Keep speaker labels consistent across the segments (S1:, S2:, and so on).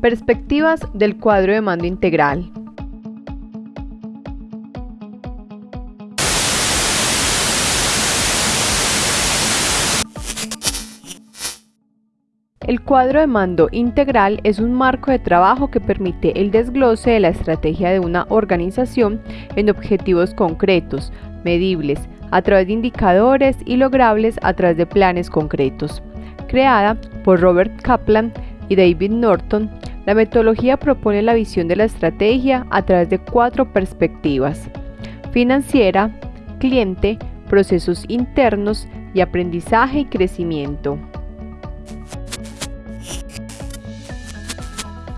S1: Perspectivas del cuadro de mando integral. El cuadro de mando integral es un marco de trabajo que permite el desglose de la estrategia de una organización en objetivos concretos, medibles, a través de indicadores y logrables a través de planes concretos. Creada por Robert Kaplan y David Norton, la metodología propone la visión de la estrategia a través de cuatro perspectivas. Financiera, cliente, procesos internos y aprendizaje y crecimiento.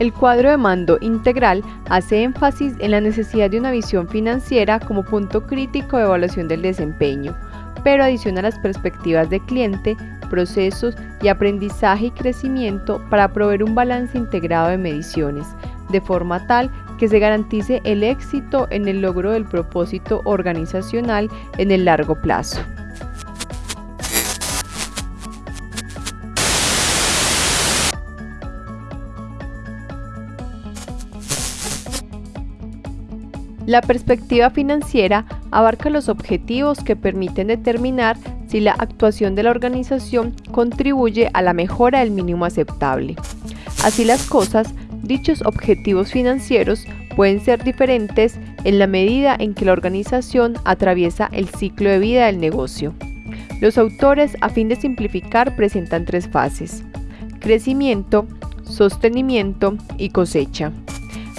S1: El cuadro de mando integral hace énfasis en la necesidad de una visión financiera como punto crítico de evaluación del desempeño, pero adiciona las perspectivas de cliente, procesos y aprendizaje y crecimiento para proveer un balance integrado de mediciones, de forma tal que se garantice el éxito en el logro del propósito organizacional en el largo plazo. La perspectiva financiera abarca los objetivos que permiten determinar si la actuación de la organización contribuye a la mejora del mínimo aceptable. Así las cosas, dichos objetivos financieros pueden ser diferentes en la medida en que la organización atraviesa el ciclo de vida del negocio. Los autores, a fin de simplificar, presentan tres fases. Crecimiento, sostenimiento y cosecha.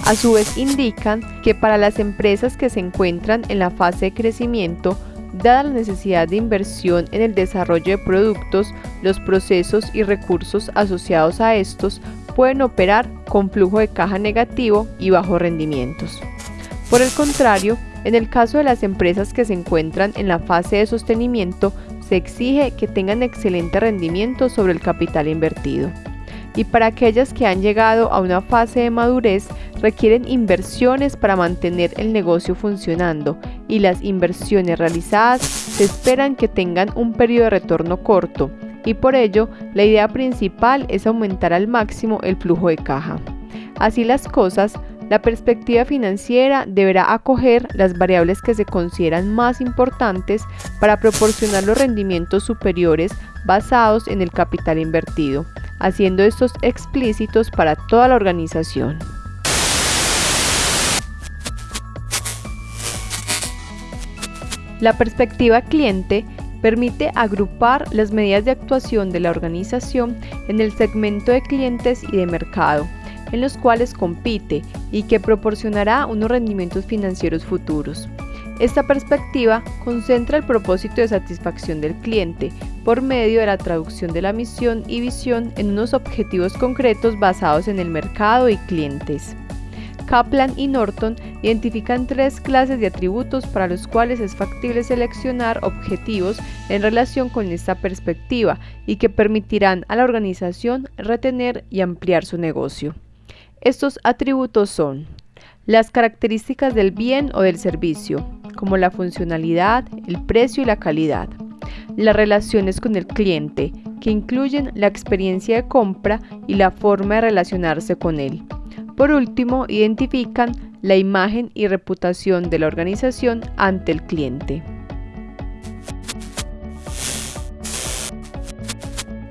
S1: A su vez indican que para las empresas que se encuentran en la fase de crecimiento, dada la necesidad de inversión en el desarrollo de productos, los procesos y recursos asociados a estos pueden operar con flujo de caja negativo y bajos rendimientos. Por el contrario, en el caso de las empresas que se encuentran en la fase de sostenimiento, se exige que tengan excelente rendimiento sobre el capital invertido y para aquellas que han llegado a una fase de madurez requieren inversiones para mantener el negocio funcionando y las inversiones realizadas se esperan que tengan un periodo de retorno corto y por ello la idea principal es aumentar al máximo el flujo de caja. Así las cosas, la perspectiva financiera deberá acoger las variables que se consideran más importantes para proporcionar los rendimientos superiores basados en el capital invertido haciendo estos explícitos para toda la organización. La perspectiva cliente permite agrupar las medidas de actuación de la organización en el segmento de clientes y de mercado, en los cuales compite y que proporcionará unos rendimientos financieros futuros. Esta perspectiva concentra el propósito de satisfacción del cliente por medio de la traducción de la misión y visión en unos objetivos concretos basados en el mercado y clientes. Kaplan y Norton identifican tres clases de atributos para los cuales es factible seleccionar objetivos en relación con esta perspectiva y que permitirán a la organización retener y ampliar su negocio. Estos atributos son las características del bien o del servicio, como la funcionalidad, el precio y la calidad. Las relaciones con el cliente, que incluyen la experiencia de compra y la forma de relacionarse con él. Por último, identifican la imagen y reputación de la organización ante el cliente.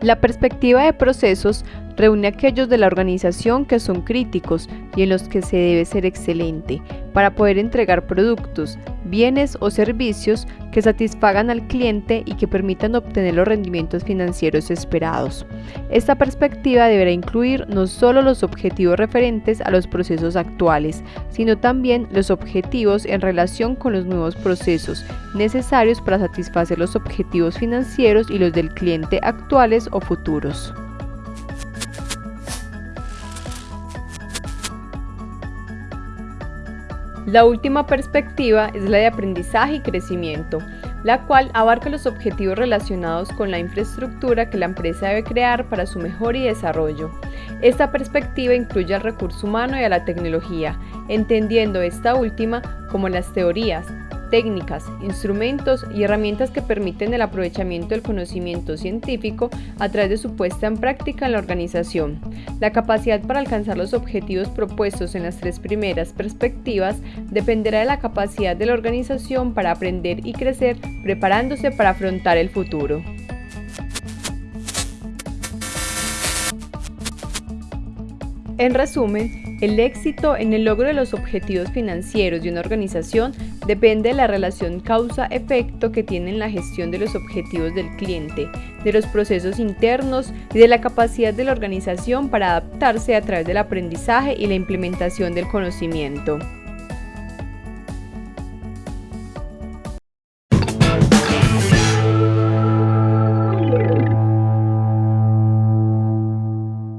S1: La perspectiva de procesos reúne aquellos de la organización que son críticos y en los que se debe ser excelente para poder entregar productos, bienes o servicios que satisfagan al cliente y que permitan obtener los rendimientos financieros esperados. Esta perspectiva deberá incluir no solo los objetivos referentes a los procesos actuales, sino también los objetivos en relación con los nuevos procesos necesarios para satisfacer los objetivos financieros y los del cliente actuales o futuros. La última perspectiva es la de aprendizaje y crecimiento, la cual abarca los objetivos relacionados con la infraestructura que la empresa debe crear para su mejor y desarrollo. Esta perspectiva incluye al recurso humano y a la tecnología, entendiendo esta última como las teorías, técnicas, instrumentos y herramientas que permiten el aprovechamiento del conocimiento científico a través de su puesta en práctica en la organización. La capacidad para alcanzar los objetivos propuestos en las tres primeras perspectivas dependerá de la capacidad de la organización para aprender y crecer preparándose para afrontar el futuro. En resumen, el éxito en el logro de los objetivos financieros de una organización depende de la relación causa-efecto que tiene en la gestión de los objetivos del cliente, de los procesos internos y de la capacidad de la organización para adaptarse a través del aprendizaje y la implementación del conocimiento.